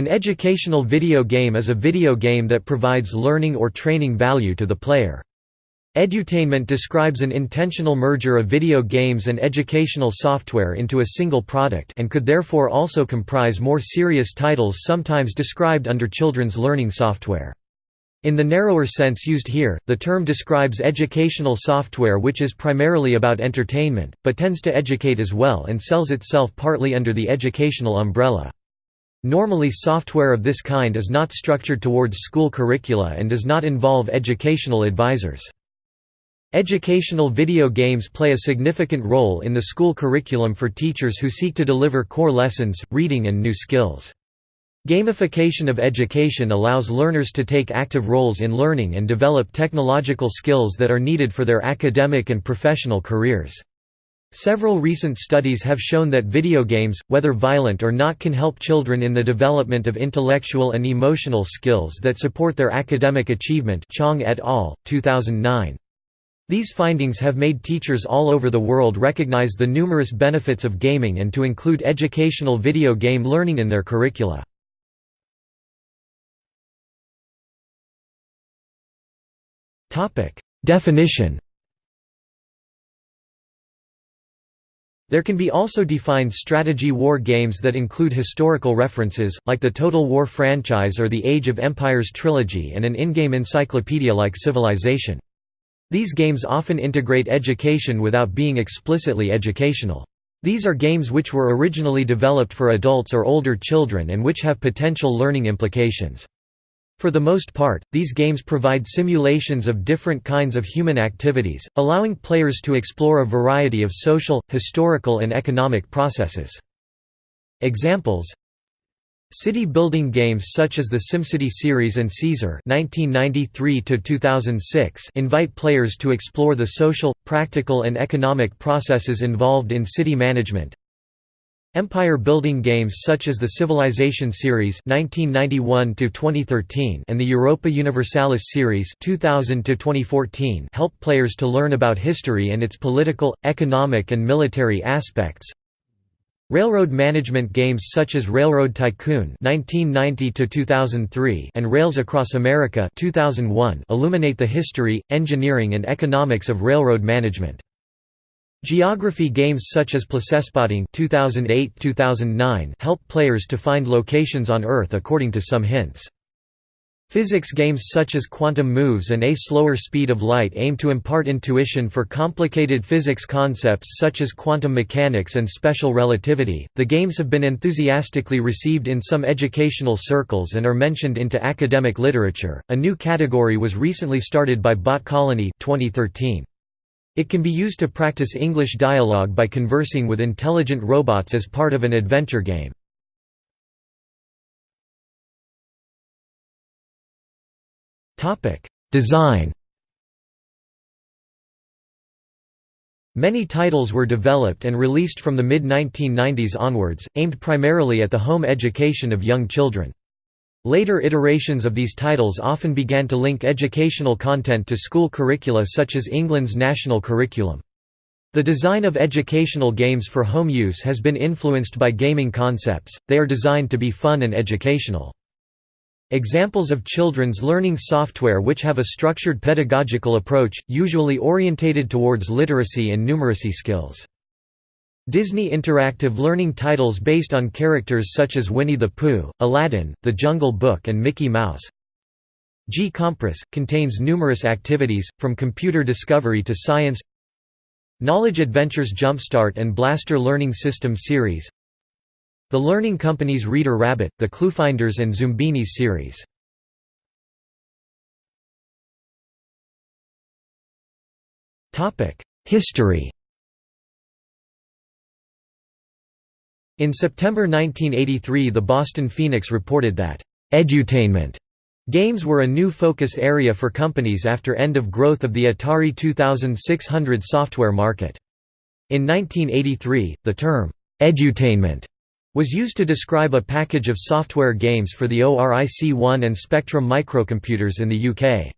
An educational video game is a video game that provides learning or training value to the player. Edutainment describes an intentional merger of video games and educational software into a single product and could therefore also comprise more serious titles sometimes described under children's learning software. In the narrower sense used here, the term describes educational software which is primarily about entertainment, but tends to educate as well and sells itself partly under the educational umbrella. Normally software of this kind is not structured towards school curricula and does not involve educational advisors. Educational video games play a significant role in the school curriculum for teachers who seek to deliver core lessons, reading and new skills. Gamification of education allows learners to take active roles in learning and develop technological skills that are needed for their academic and professional careers. Several recent studies have shown that video games, whether violent or not can help children in the development of intellectual and emotional skills that support their academic achievement Chong et al., 2009. These findings have made teachers all over the world recognize the numerous benefits of gaming and to include educational video game learning in their curricula. Definition There can be also defined strategy war games that include historical references, like the Total War franchise or the Age of Empires trilogy and an in-game encyclopedia like Civilization. These games often integrate education without being explicitly educational. These are games which were originally developed for adults or older children and which have potential learning implications. For the most part, these games provide simulations of different kinds of human activities, allowing players to explore a variety of social, historical and economic processes. Examples City building games such as the SimCity series and Caesar (1993–2006) invite players to explore the social, practical, and economic processes involved in city management. Empire building games such as the Civilization series (1991–2013) and the Europa Universalis series (2000–2014) help players to learn about history and its political, economic, and military aspects. Railroad management games such as Railroad Tycoon (1990–2003) and Rails Across America (2001) illuminate the history, engineering, and economics of railroad management. Geography games such as Placespotting (2008–2009) help players to find locations on Earth according to some hints. Physics games such as Quantum Moves and A Slower Speed of Light aim to impart intuition for complicated physics concepts such as quantum mechanics and special relativity. The games have been enthusiastically received in some educational circles and are mentioned into academic literature. A new category was recently started by Bot Colony 2013. It can be used to practice English dialogue by conversing with intelligent robots as part of an adventure game. Design Many titles were developed and released from the mid-1990s onwards, aimed primarily at the home education of young children. Later iterations of these titles often began to link educational content to school curricula such as England's national curriculum. The design of educational games for home use has been influenced by gaming concepts, they are designed to be fun and educational. Examples of children's learning software which have a structured pedagogical approach, usually orientated towards literacy and numeracy skills. Disney Interactive learning titles based on characters such as Winnie the Pooh, Aladdin, The Jungle Book and Mickey Mouse. GCompris, contains numerous activities, from computer discovery to science Knowledge Adventures Jumpstart and Blaster Learning System series the Learning Company's Reader Rabbit, the Cluefinders and Zoombinis series. History In September 1983 the Boston Phoenix reported that, "...edutainment." Games were a new focus area for companies after end of growth of the Atari 2600 software market. In 1983, the term, "...edutainment." was used to describe a package of software games for the ORIC-1 and Spectrum microcomputers in the UK.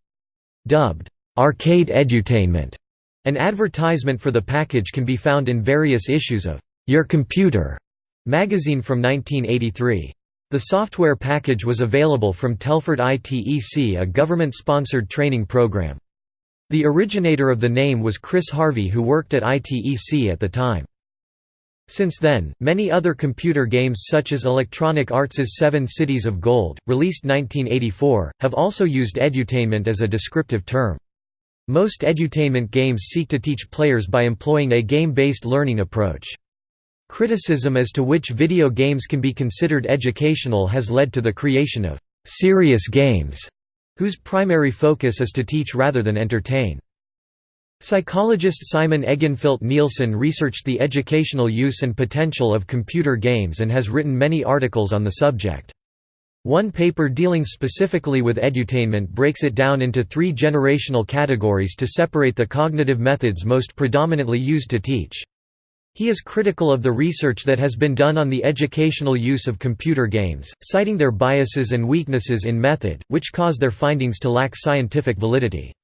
Dubbed, "'Arcade Edutainment'", an advertisement for the package can be found in various issues of "'Your Computer' magazine from 1983. The software package was available from Telford ITEC a government-sponsored training program. The originator of the name was Chris Harvey who worked at ITEC at the time. Since then, many other computer games such as Electronic Arts' Seven Cities of Gold, released 1984, have also used edutainment as a descriptive term. Most edutainment games seek to teach players by employing a game-based learning approach. Criticism as to which video games can be considered educational has led to the creation of «serious games», whose primary focus is to teach rather than entertain. Psychologist Simon Egenfeldt Nielsen researched the educational use and potential of computer games and has written many articles on the subject. One paper dealing specifically with edutainment breaks it down into three generational categories to separate the cognitive methods most predominantly used to teach. He is critical of the research that has been done on the educational use of computer games, citing their biases and weaknesses in method, which cause their findings to lack scientific validity.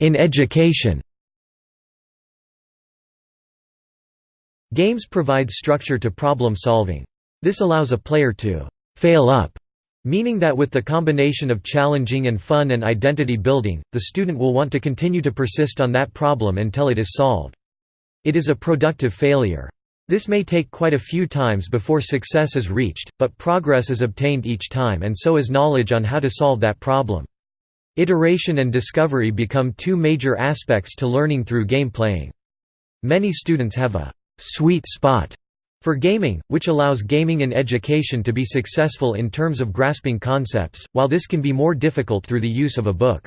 In education Games provide structure to problem solving. This allows a player to «fail up», meaning that with the combination of challenging and fun and identity building, the student will want to continue to persist on that problem until it is solved. It is a productive failure. This may take quite a few times before success is reached, but progress is obtained each time and so is knowledge on how to solve that problem. Iteration and discovery become two major aspects to learning through game playing. Many students have a «sweet spot» for gaming, which allows gaming in education to be successful in terms of grasping concepts, while this can be more difficult through the use of a book.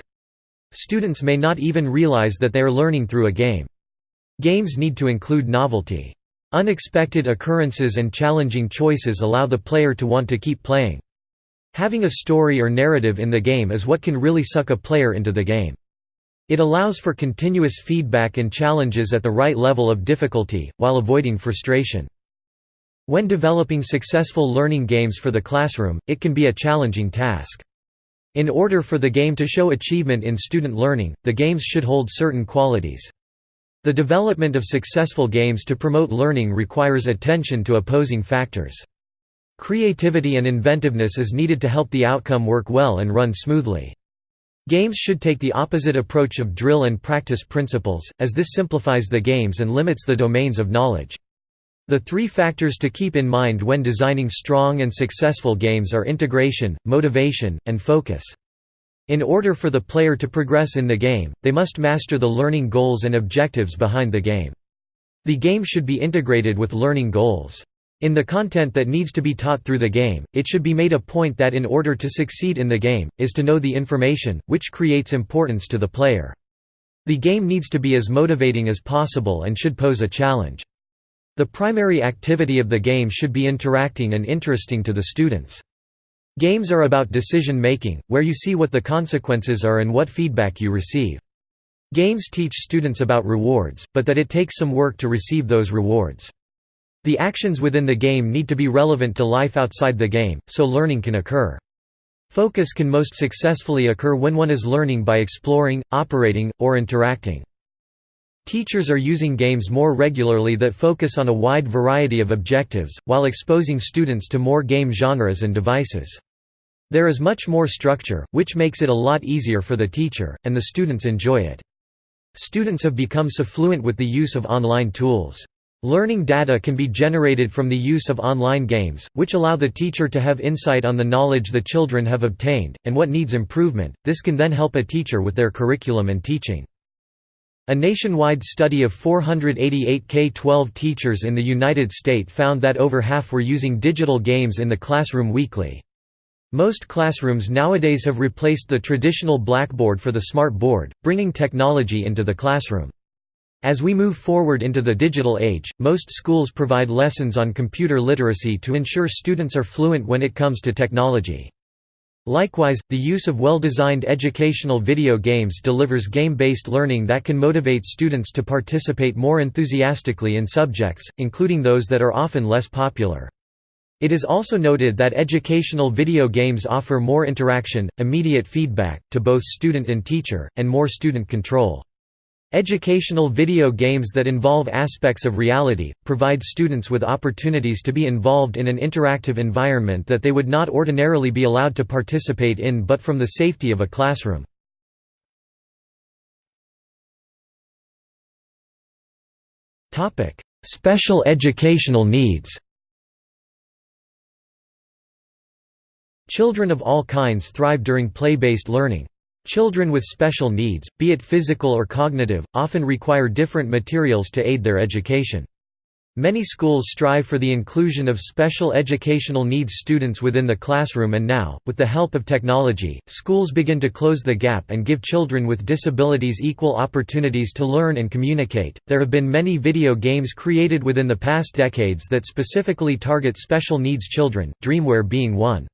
Students may not even realize that they are learning through a game. Games need to include novelty. Unexpected occurrences and challenging choices allow the player to want to keep playing. Having a story or narrative in the game is what can really suck a player into the game. It allows for continuous feedback and challenges at the right level of difficulty, while avoiding frustration. When developing successful learning games for the classroom, it can be a challenging task. In order for the game to show achievement in student learning, the games should hold certain qualities. The development of successful games to promote learning requires attention to opposing factors. Creativity and inventiveness is needed to help the outcome work well and run smoothly. Games should take the opposite approach of drill and practice principles, as this simplifies the games and limits the domains of knowledge. The three factors to keep in mind when designing strong and successful games are integration, motivation, and focus. In order for the player to progress in the game, they must master the learning goals and objectives behind the game. The game should be integrated with learning goals. In the content that needs to be taught through the game, it should be made a point that in order to succeed in the game, is to know the information, which creates importance to the player. The game needs to be as motivating as possible and should pose a challenge. The primary activity of the game should be interacting and interesting to the students. Games are about decision making, where you see what the consequences are and what feedback you receive. Games teach students about rewards, but that it takes some work to receive those rewards. The actions within the game need to be relevant to life outside the game, so learning can occur. Focus can most successfully occur when one is learning by exploring, operating, or interacting. Teachers are using games more regularly that focus on a wide variety of objectives, while exposing students to more game genres and devices. There is much more structure, which makes it a lot easier for the teacher, and the students enjoy it. Students have become so fluent with the use of online tools. Learning data can be generated from the use of online games, which allow the teacher to have insight on the knowledge the children have obtained, and what needs improvement. This can then help a teacher with their curriculum and teaching. A nationwide study of 488 K-12 teachers in the United States found that over half were using digital games in the classroom weekly. Most classrooms nowadays have replaced the traditional blackboard for the smart board, bringing technology into the classroom. As we move forward into the digital age, most schools provide lessons on computer literacy to ensure students are fluent when it comes to technology. Likewise, the use of well-designed educational video games delivers game-based learning that can motivate students to participate more enthusiastically in subjects, including those that are often less popular. It is also noted that educational video games offer more interaction, immediate feedback, to both student and teacher, and more student control. Educational video games that involve aspects of reality, provide students with opportunities to be involved in an interactive environment that they would not ordinarily be allowed to participate in but from the safety of a classroom. Special educational needs Children of all kinds thrive during play-based learning. Children with special needs, be it physical or cognitive, often require different materials to aid their education. Many schools strive for the inclusion of special educational needs students within the classroom and now, with the help of technology, schools begin to close the gap and give children with disabilities equal opportunities to learn and communicate. There have been many video games created within the past decades that specifically target special needs children, Dreamware being one.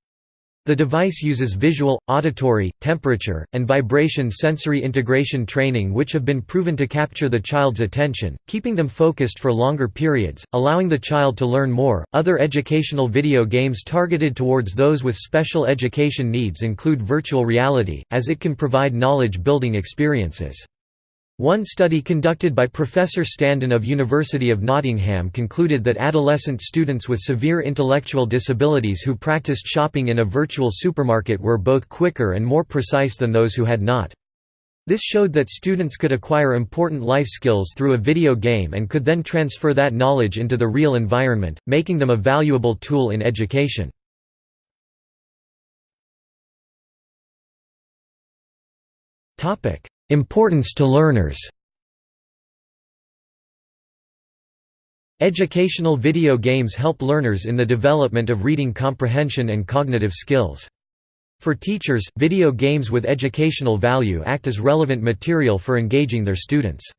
The device uses visual, auditory, temperature, and vibration sensory integration training which have been proven to capture the child's attention, keeping them focused for longer periods, allowing the child to learn more. Other educational video games targeted towards those with special education needs include virtual reality, as it can provide knowledge building experiences. One study conducted by Professor Standen of University of Nottingham concluded that adolescent students with severe intellectual disabilities who practiced shopping in a virtual supermarket were both quicker and more precise than those who had not. This showed that students could acquire important life skills through a video game and could then transfer that knowledge into the real environment, making them a valuable tool in education. Importance to learners Educational video games help learners in the development of reading comprehension and cognitive skills. For teachers, video games with educational value act as relevant material for engaging their students.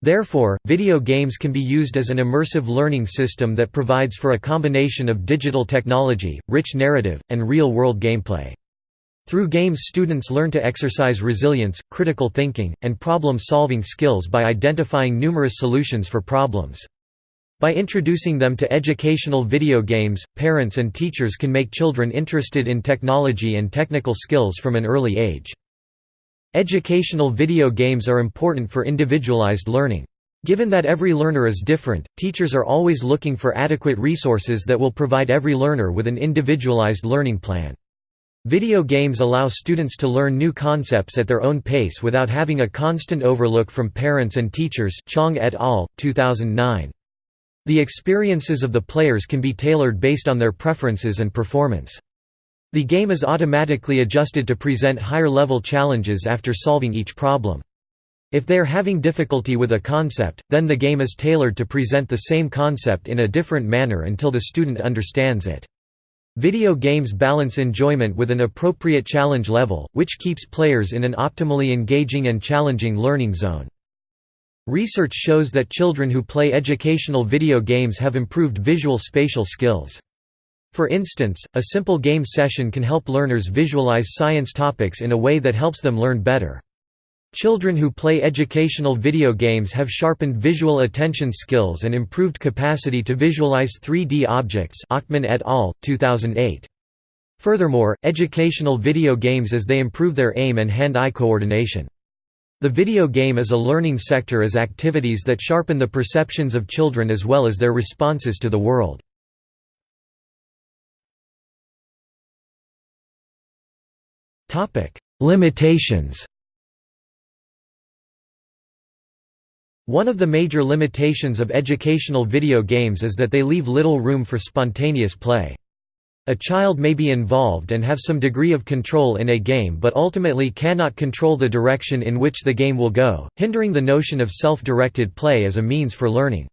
Therefore, video games can be used as an immersive learning system that provides for a combination of digital technology, rich narrative, and real-world gameplay. Through games students learn to exercise resilience, critical thinking, and problem-solving skills by identifying numerous solutions for problems. By introducing them to educational video games, parents and teachers can make children interested in technology and technical skills from an early age. Educational video games are important for individualized learning. Given that every learner is different, teachers are always looking for adequate resources that will provide every learner with an individualized learning plan. Video games allow students to learn new concepts at their own pace without having a constant overlook from parents and teachers Chong et al., 2009. The experiences of the players can be tailored based on their preferences and performance. The game is automatically adjusted to present higher-level challenges after solving each problem. If they are having difficulty with a concept, then the game is tailored to present the same concept in a different manner until the student understands it. Video games balance enjoyment with an appropriate challenge level, which keeps players in an optimally engaging and challenging learning zone. Research shows that children who play educational video games have improved visual spatial skills. For instance, a simple game session can help learners visualize science topics in a way that helps them learn better. Children who play educational video games have sharpened visual attention skills and improved capacity to visualize 3D objects Achtman et al., 2008. Furthermore, educational video games as they improve their aim and hand-eye coordination. The video game is a learning sector as activities that sharpen the perceptions of children as well as their responses to the world. Limitations One of the major limitations of educational video games is that they leave little room for spontaneous play. A child may be involved and have some degree of control in a game but ultimately cannot control the direction in which the game will go, hindering the notion of self-directed play as a means for learning.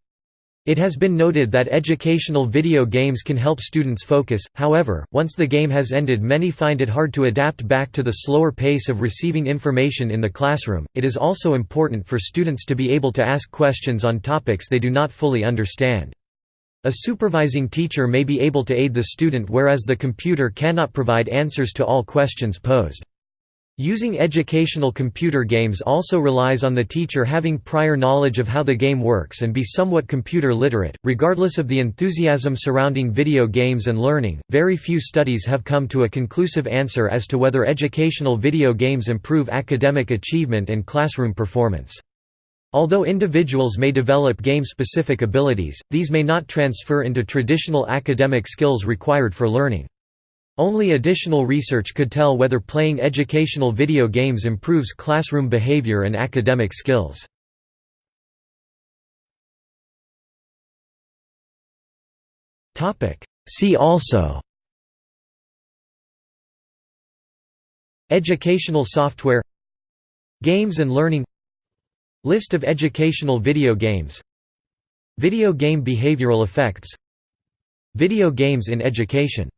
It has been noted that educational video games can help students focus, however, once the game has ended many find it hard to adapt back to the slower pace of receiving information in the classroom. It is also important for students to be able to ask questions on topics they do not fully understand. A supervising teacher may be able to aid the student whereas the computer cannot provide answers to all questions posed. Using educational computer games also relies on the teacher having prior knowledge of how the game works and be somewhat computer literate. Regardless of the enthusiasm surrounding video games and learning, very few studies have come to a conclusive answer as to whether educational video games improve academic achievement and classroom performance. Although individuals may develop game-specific abilities, these may not transfer into traditional academic skills required for learning. Only additional research could tell whether playing educational video games improves classroom behavior and academic skills. See also Educational software Games and learning List of educational video games Video game behavioral effects Video games in education